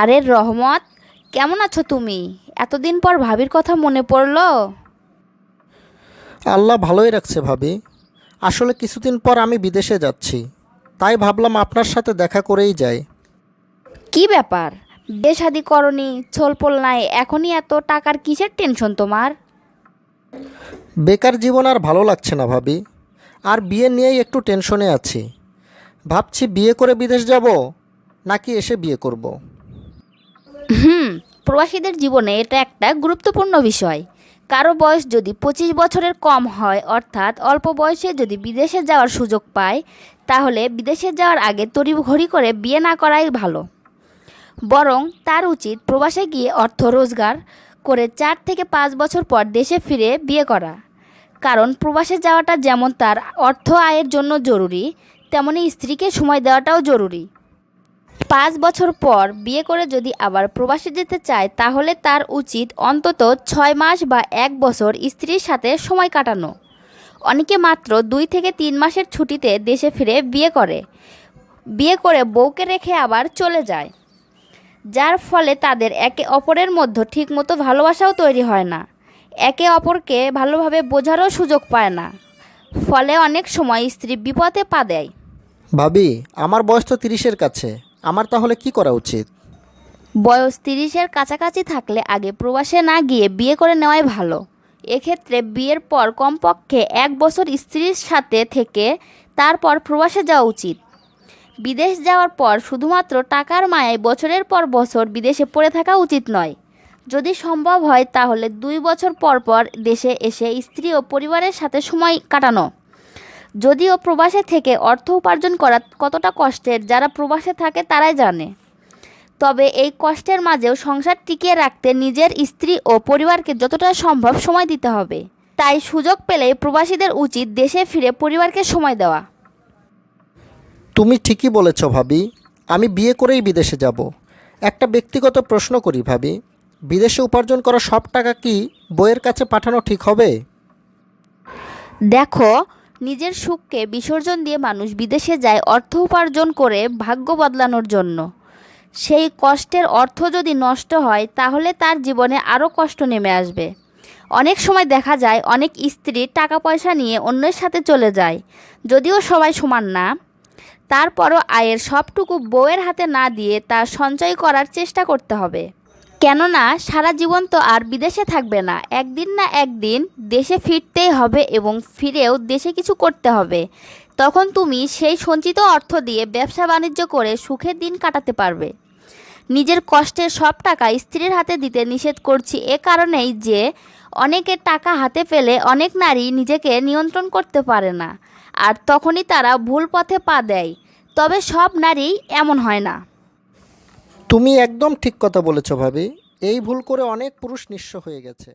আরে রহমত কেমন আছো তুমি? এতদিন পর ভাবির কথা মনে পড়ল। আল্লাহ ভালোই রাখছে ভাবি। আসলে কিছুদিন পর আমি বিদেশে যাচ্ছি। তাই ভাবলাম আপনার সাথে দেখা করেই যাই। কি ব্যাপার? বিয়ে শাদি করনি ছোলপোল নাই এখনই এত টাকার কিসের টেনশন তোমার? বেকার জীবন আর ভালো লাগছে না ভাবি। আর বিয়ে নিয়েই একটু টেনশনে আছি। ভাবছি বিয়ে করে বিদেশ যাব নাকি এসে বিয়ে করব। হুম, প্রবাসীদের জীবনে এটা একটা গুরুত্বপূর্ণ বিষয়। কারও বয়স যদি পঁচিশ বছরের কম হয়, অর্থাৎ অল্প বয়সে যদি বিদেশে যাওয়ার সুযোগ পায়, তাহলে বিদেশে যাওয়ার আগে তড়িঘড়ি করে বিয়ে না করাই ভালো। বরং তার উচিত প্রবাসে গিয়ে অর্থ রোজগার করে চার থেকে পাঁচ বছর পর দেশে ফিরে বিয়ে করা। কারণ প্রবাসে যাওয়াটা যেমন তার অর্থ আয়ের জন্য জরুরি, তেমনি স্ত্রীকে সময় দেওয়াটাও জরুরি। পাঁচ বছর পর বিয়ে করে যদি আবার প্রবাসে যেতে চায়, তাহলে তার উচিত অন্তত ছয় মাস বা এক বছর স্ত্রীর সাথে সময় কাটানো। অনেকে মাত্র দুই থেকে তিন মাসের ছুটিতে দেশে ফিরে বিয়ে করে। বিয়ে করে বউকে রেখে আবার চলে যায়। যার ফলে তাদের একে অপরের মধ্যে ঠিকমতো ভালোবাসাও তৈরি হয় না। একে অপরকে ভালোভাবে বোঝারও সুযোগ পায় না। ফলে অনেক সময় স্ত্রী বিপদে পা দেয়। ভাবি, আমার বয়স তো তিরিশের কাছে। আমার তাহলে কি করা উচিত? বয়স তিরিশের কাছাকাছি থাকলে আগে প্রবাসে না গিয়ে বিয়ে করে নেওয়াই ভালো। এক্ষেত্রে বিয়ের পর কমপক্ষে এক বছর স্ত্রীর সাথে থেকে তারপর প্রবাসে যাওয়া উচিত। বিদেশ যাওয়ার পর শুধুমাত্র টাকার মায়ায় বছরের পর বছর বিদেশে পড়ে থাকা উচিত নয়। যদি সম্ভব হয় তাহলে দুই বছর পর পর দেশে এসে স্ত্রী ও পরিবারের সাথে সময় কাটানো। যদিও প্রবাসে থেকে অর্থ উপার্জন করা কতটা কষ্টের যারা প্রবাসে থাকে তারাই জানে। তবে এই কষ্টের মাঝেও সংসার টিকিয়ে রাখতে নিজের স্ত্রী ও পরিবারকে যতটা সম্ভব সময় দিতে হবে। তাই সুযোগ পেলে প্রবাসীদের উচিত দেশে ফিরে পরিবারকে সময় দেওয়া। তুমি ঠিকই বলেছ ভাবি আমি বিয়ে করেই বিদেশে যাব। একটা ব্যক্তিগত প্রশ্ন করি ভাবি বিদেশে উপার্জন করা সব টাকা কি বইয়ের কাছে পাঠানো ঠিক হবে? দেখো নিজের সুখকে বিসর্জন দিয়ে মানুষ বিদেশে যায় অর্থ উপার্জন করে ভাগ্য বদলানোর জন্য। সেই কষ্টের অর্থ যদি নষ্ট হয়, তাহলে তার জীবনে আরও কষ্ট নেমে আসবে। অনেক সময় দেখা যায়, অনেক স্ত্রী টাকা পয়সা নিয়ে অন্যের সাথে চলে যায়, যদিও সবাই সমান না। তারপরও আয়ের সবটুকু বউয়ের হাতে না দিয়ে তা সঞ্চয় করার চেষ্টা করতে হবে। কেননা সারা জীবন তো আর বিদেশে থাকবে না। একদিন না একদিন দেশে ফিরতেই হবে এবং ফিরেও দেশে কিছু করতে হবে। তখন তুমি সেই সঞ্চিত অর্থ দিয়ে ব্যবসা বাণিজ্য করে সুখের দিন কাটাতে পারবে। নিজের কষ্টের সব টাকা স্ত্রীর হাতে দিতে নিষেধ করছি এ কারণেই যে অনেকের টাকা হাতে পেলে অনেক নারী নিজেকে নিয়ন্ত্রণ করতে পারে না। আর তখনই তারা ভুল পথে পা দেয়। তবে সব নারী এমন হয় না। তুমি একদম ঠিক কথা বলেছ ভাবি। এই ভুল করে অনেক পুরুষ নিঃস্ব হয়ে গেছে।